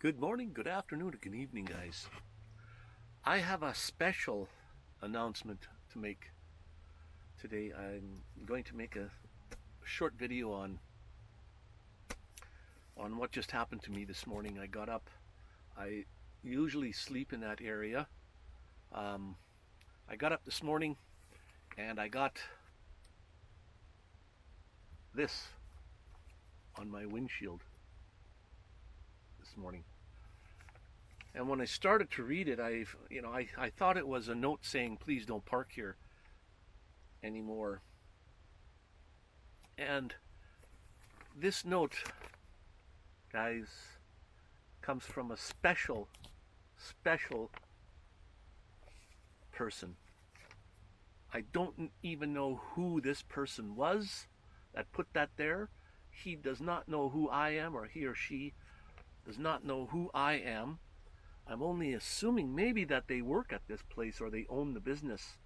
Good morning, good afternoon, good evening, guys. I have a special announcement to make today. I'm going to make a short video on on what just happened to me this morning. I got up. I usually sleep in that area. Um, I got up this morning and I got this on my windshield this morning. And when I started to read it, I, you know, I, I thought it was a note saying, please don't park here anymore. And this note, guys, comes from a special, special person. I don't even know who this person was that put that there. He does not know who I am, or he or she does not know who I am. I'm only assuming maybe that they work at this place or they own the business.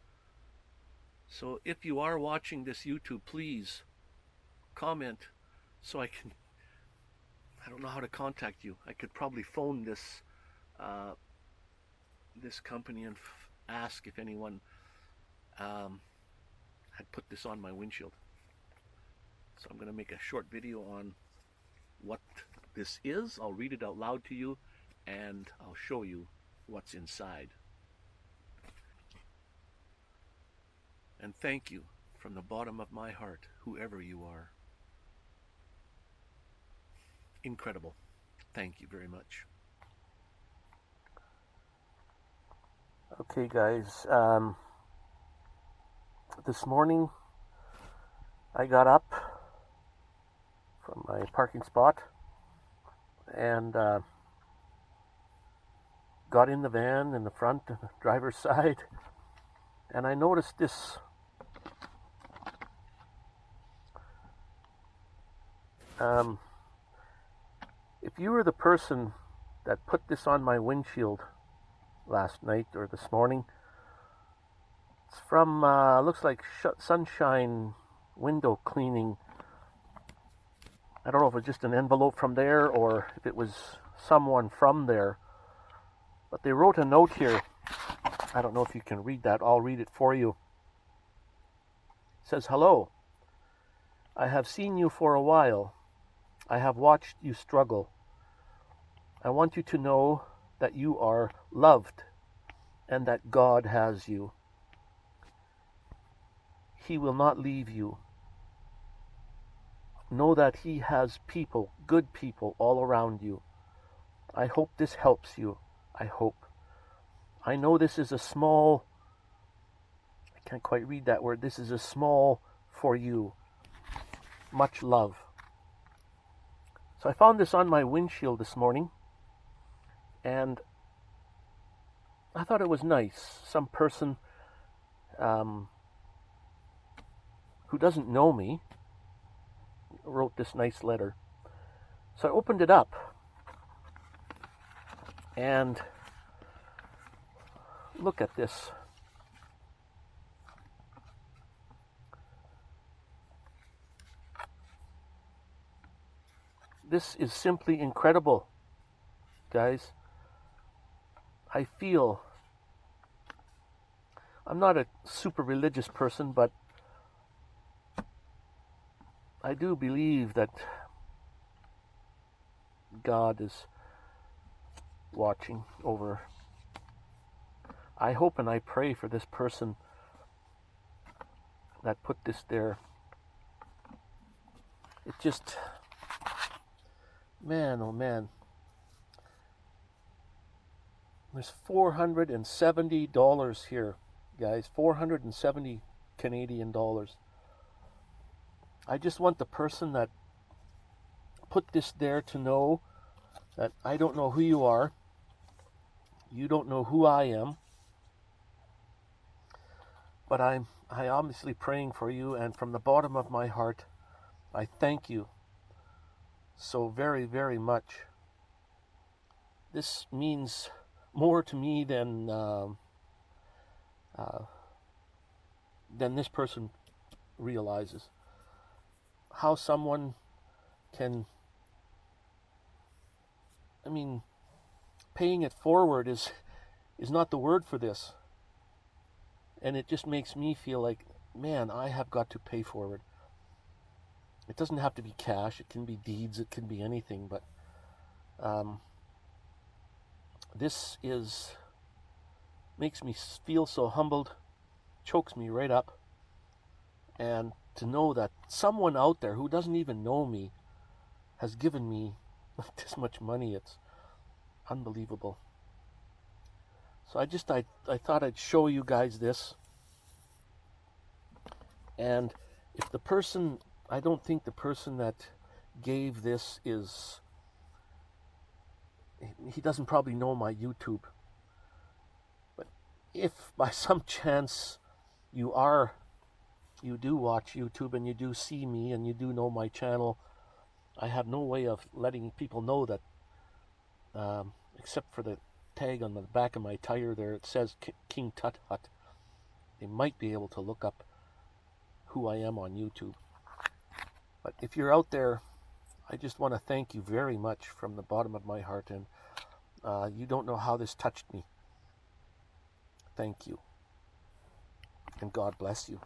So if you are watching this YouTube, please comment so I can, I don't know how to contact you. I could probably phone this, uh, this company and ask if anyone um, had put this on my windshield. So I'm going to make a short video on what this is. I'll read it out loud to you and I'll show you what's inside. And thank you from the bottom of my heart, whoever you are. Incredible. Thank you very much. Okay, guys. Um, this morning, I got up from my parking spot and uh, got in the van in the front, driver's side, and I noticed this um, if you were the person that put this on my windshield last night or this morning, it's from, uh, looks like Sunshine Window Cleaning. I don't know if it was just an envelope from there or if it was someone from there. But they wrote a note here. I don't know if you can read that. I'll read it for you. It says, Hello. I have seen you for a while. I have watched you struggle. I want you to know that you are loved and that God has you. He will not leave you. Know that He has people, good people, all around you. I hope this helps you. I hope. I know this is a small, I can't quite read that word. This is a small for you. Much love. So I found this on my windshield this morning and I thought it was nice. Some person um, who doesn't know me wrote this nice letter. So I opened it up and look at this. This is simply incredible, guys. I feel I'm not a super religious person, but I do believe that God is watching over. I hope and I pray for this person that put this there. It just, man, oh man. There's $470 here, guys. 470 Canadian dollars. I just want the person that put this there to know that I don't know who you are. You don't know who I am. But I'm I obviously praying for you and from the bottom of my heart I thank you so very very much. This means more to me than uh, uh, than this person realizes. How someone can I mean paying it forward is is not the word for this. And it just makes me feel like, man, I have got to pay forward. It doesn't have to be cash. It can be deeds. It can be anything. But um, this is makes me feel so humbled, chokes me right up, and to know that someone out there who doesn't even know me has given me this much money. It's unbelievable. So I just I, I thought I'd show you guys this. And if the person I don't think the person that gave this is he doesn't probably know my YouTube. But if by some chance you are you do watch YouTube and you do see me and you do know my channel, I have no way of letting people know that um, except for the tag on the back of my tire there it says King Tut Hut. They might be able to look up who I am on YouTube. But if you're out there, I just want to thank you very much from the bottom of my heart. And uh, you don't know how this touched me. Thank you. And God bless you.